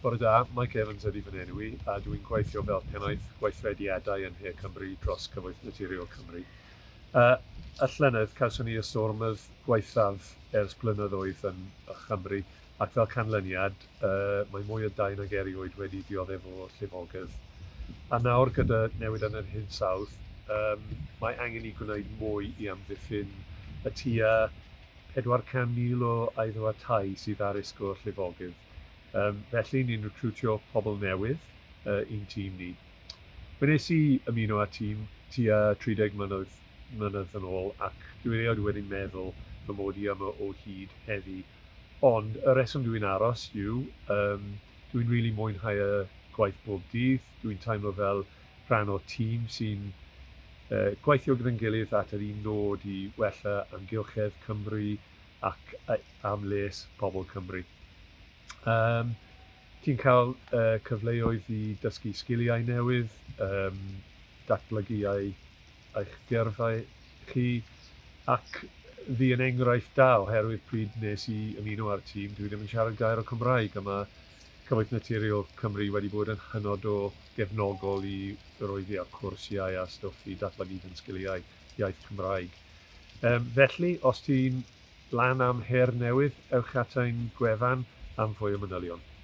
Bore da, Mike Evans ydy fy enw i, a dwi'n gweithio fel pennaeth gweithrediadau yn Hir Cymru dros Cyfoeth Naturiol Cymru. Uh, y llynydd, cawson ni y stormydd gweithaf ers blynyddoedd yn Chymru, ac fel canlyniad, uh, mae mwy o dau nag erioed wedi dioddef o llifogydd. A nawr gyda newid yn yr hyn sawdd, um, mae angen i gwneud mwy i amddiffyn y tua 400,000 o aeddwa tai sydd ar esgwr llifogydd Um, felly, ni'n recrwtio pobl newydd uh, i'n tîm ni. Fe nes i ymuno â tîm tua 30 mlynedd, mlynedd yn ôl ac dwi'n erioed wedi'n meddwl fy mod i yma o hyd heddi. Ond y reswm dwi'n aros yw, um, dwi'n really mwynhau y gwaith bob dydd. Dwi'n teimlo fel rhan o tîm sy'n uh, gweithio gyda'n gilydd at yr un nod i wella amgylchedd Cymru ac am les pobl Cymru. Um, ti'n cael uh, cyfleoedd i dysgu sgiliau newydd, um, datblygu ei, eich gyrfau chi, ac ddi yn enghraifft da oherwydd pryd nes i ymuno ar tîm, dwi ddim yn siarad gair o Cymraeg, a mae Cyfoeth Naturiol Cymru wedi bod yn hynod o gefnogol i roeddi a cwrsiau a stwff i datblygu yn sgiliau iaith Cymraeg. Um, felly, os ti'n lan am her newydd, ewch at ein gwefan, am for your medalion.